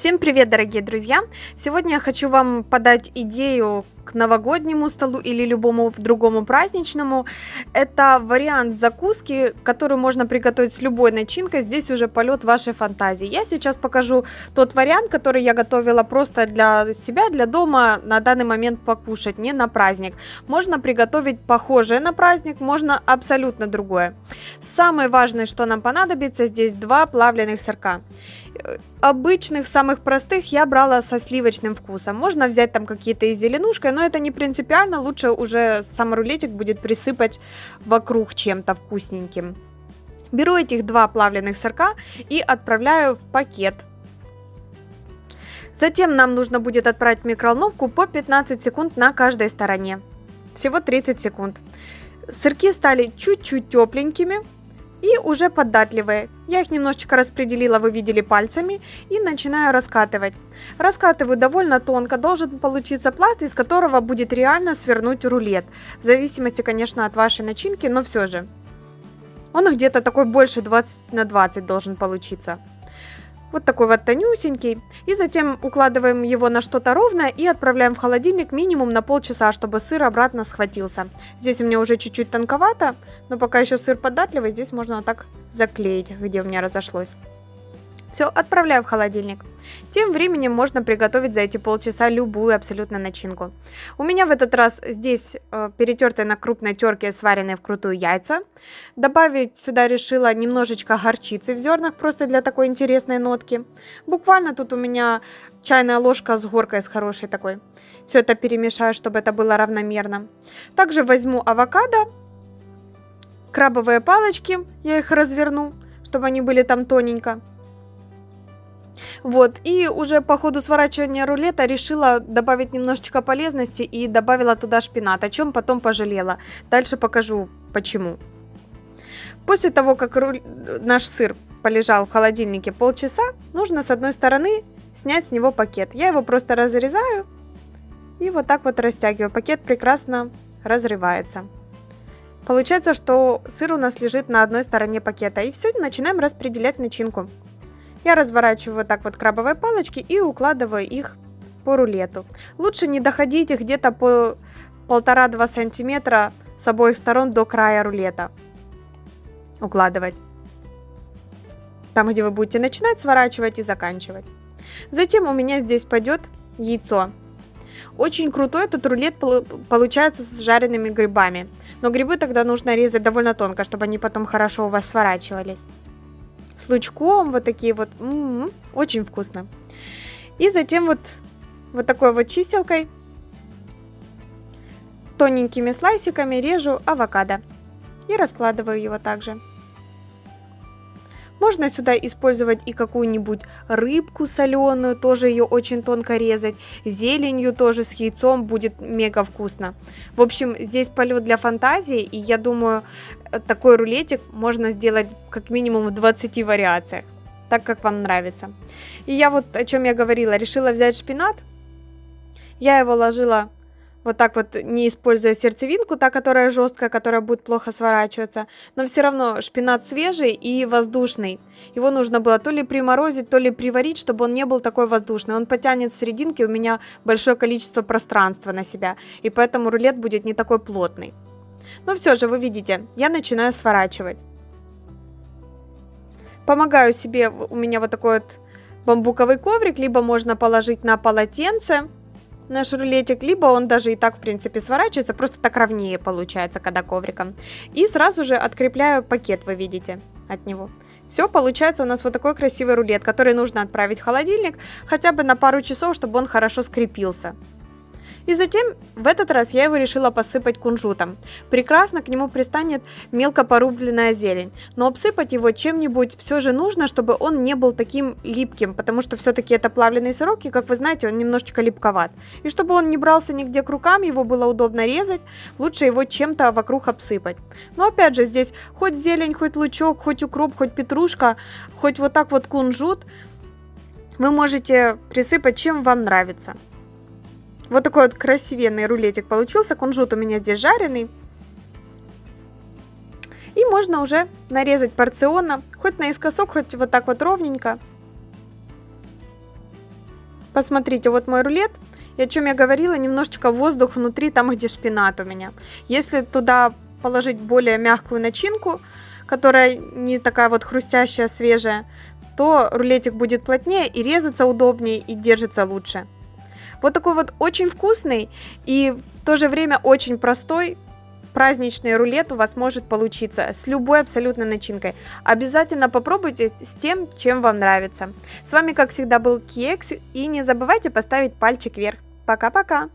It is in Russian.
Всем привет, дорогие друзья! Сегодня я хочу вам подать идею к новогоднему столу или любому другому праздничному. Это вариант закуски, который можно приготовить с любой начинкой. Здесь уже полет вашей фантазии. Я сейчас покажу тот вариант, который я готовила просто для себя, для дома на данный момент покушать, не на праздник. Можно приготовить похожее на праздник, можно абсолютно другое. Самое важное, что нам понадобится, здесь два плавленых сырка обычных, самых простых я брала со сливочным вкусом. Можно взять там какие-то из зеленушкой, но это не принципиально. Лучше уже сам рулетик будет присыпать вокруг чем-то вкусненьким. Беру этих два плавленых сырка и отправляю в пакет. Затем нам нужно будет отправить в микроволновку по 15 секунд на каждой стороне. Всего 30 секунд. Сырки стали чуть-чуть тепленькими, и уже податливые. Я их немножечко распределила, вы видели пальцами, и начинаю раскатывать. Раскатываю довольно тонко, должен получиться пласт, из которого будет реально свернуть рулет. В зависимости, конечно, от вашей начинки, но все же. Он где-то такой больше 20 на 20 должен получиться. Вот такой вот тонюсенький. И затем укладываем его на что-то ровное и отправляем в холодильник минимум на полчаса, чтобы сыр обратно схватился. Здесь у меня уже чуть-чуть тонковато, но пока еще сыр податливый, здесь можно вот так заклеить, где у меня разошлось. Все, отправляю в холодильник. Тем временем можно приготовить за эти полчаса любую абсолютно начинку. У меня в этот раз здесь э, перетертые на крупной терке сваренные вкрутую яйца. Добавить сюда решила немножечко горчицы в зернах, просто для такой интересной нотки. Буквально тут у меня чайная ложка с горкой, с хорошей такой. Все это перемешаю, чтобы это было равномерно. Также возьму авокадо, крабовые палочки, я их разверну, чтобы они были там тоненько. Вот, и уже по ходу сворачивания рулета решила добавить немножечко полезности и добавила туда шпинат, о чем потом пожалела. Дальше покажу почему. После того, как руль... наш сыр полежал в холодильнике полчаса, нужно с одной стороны снять с него пакет. Я его просто разрезаю и вот так вот растягиваю. Пакет прекрасно разрывается. Получается, что сыр у нас лежит на одной стороне пакета. И все, начинаем распределять начинку. Я разворачиваю вот так вот крабовые палочки и укладываю их по рулету. Лучше не доходить их где-то по полтора-два сантиметра с обоих сторон до края рулета. Укладывать. Там, где вы будете начинать сворачивать и заканчивать. Затем у меня здесь пойдет яйцо. Очень крутой этот рулет получается с жареными грибами. Но грибы тогда нужно резать довольно тонко, чтобы они потом хорошо у вас сворачивались с лучком, вот такие вот, м -м -м, очень вкусно. И затем вот, вот такой вот чистилкой, тоненькими слайсиками режу авокадо и раскладываю его также. Можно сюда использовать и какую-нибудь рыбку соленую, тоже ее очень тонко резать. Зеленью тоже с яйцом будет мега вкусно. В общем, здесь полет для фантазии, и я думаю, такой рулетик можно сделать как минимум в 20 вариациях, так как вам нравится. И я вот, о чем я говорила, решила взять шпинат. Я его ложила вот так вот, не используя сердцевинку, та, которая жесткая, которая будет плохо сворачиваться. Но все равно шпинат свежий и воздушный. Его нужно было то ли приморозить, то ли приварить, чтобы он не был такой воздушный. Он потянет в серединке у меня большое количество пространства на себя. И поэтому рулет будет не такой плотный. Но все же, вы видите, я начинаю сворачивать. Помогаю себе, у меня вот такой вот бамбуковый коврик, либо можно положить на полотенце наш рулетик, либо он даже и так, в принципе, сворачивается, просто так ровнее получается, когда ковриком. И сразу же открепляю пакет, вы видите, от него. Все, получается у нас вот такой красивый рулет, который нужно отправить в холодильник хотя бы на пару часов, чтобы он хорошо скрепился. И затем в этот раз я его решила посыпать кунжутом. Прекрасно к нему пристанет мелко порубленная зелень, но обсыпать его чем-нибудь все же нужно, чтобы он не был таким липким, потому что все-таки это плавленый сырок, и как вы знаете, он немножечко липковат. И чтобы он не брался нигде к рукам, его было удобно резать, лучше его чем-то вокруг обсыпать. Но опять же, здесь хоть зелень, хоть лучок, хоть укроп, хоть петрушка, хоть вот так вот кунжут, вы можете присыпать чем вам нравится. Вот такой вот красивенный рулетик получился. Кунжут у меня здесь жареный. И можно уже нарезать порционно, хоть наискосок, хоть вот так вот ровненько. Посмотрите, вот мой рулет. И о чем я говорила, немножечко воздух внутри, там, где шпинат у меня. Если туда положить более мягкую начинку, которая не такая вот хрустящая, свежая, то рулетик будет плотнее и резаться удобнее и держится лучше. Вот такой вот очень вкусный и в то же время очень простой праздничный рулет у вас может получиться с любой абсолютно начинкой. Обязательно попробуйте с тем, чем вам нравится. С вами, как всегда, был Кекс, и не забывайте поставить пальчик вверх. Пока-пока!